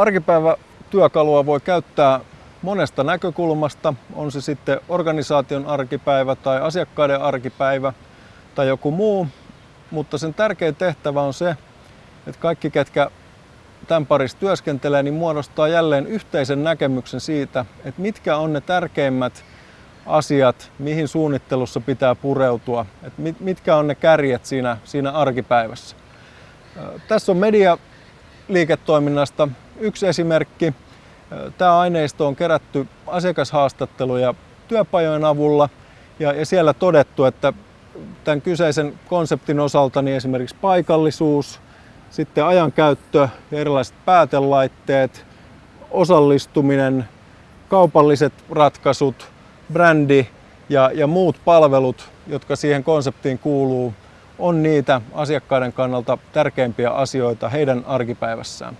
Arkipäivätyökalua voi käyttää monesta näkökulmasta, on se sitten organisaation arkipäivä tai asiakkaiden arkipäivä tai joku muu, mutta sen tärkein tehtävä on se, että kaikki, ketkä tämän parissa työskentelee, niin muodostaa jälleen yhteisen näkemyksen siitä, että mitkä on ne tärkeimmät asiat, mihin suunnittelussa pitää pureutua, että mitkä on ne kärjet siinä, siinä arkipäivässä. Tässä on medialiiketoiminnasta yksi esimerkki. Tämä aineisto on kerätty asiakashaastatteluja työpajojen avulla ja, ja siellä todettu, että tämän kyseisen konseptin osalta niin esimerkiksi paikallisuus, sitten ajankäyttö ja erilaiset päätelaitteet, osallistuminen, kaupalliset ratkaisut, brändi ja, ja muut palvelut, jotka siihen konseptiin kuuluu, on niitä asiakkaiden kannalta tärkeimpiä asioita heidän arkipäivässään.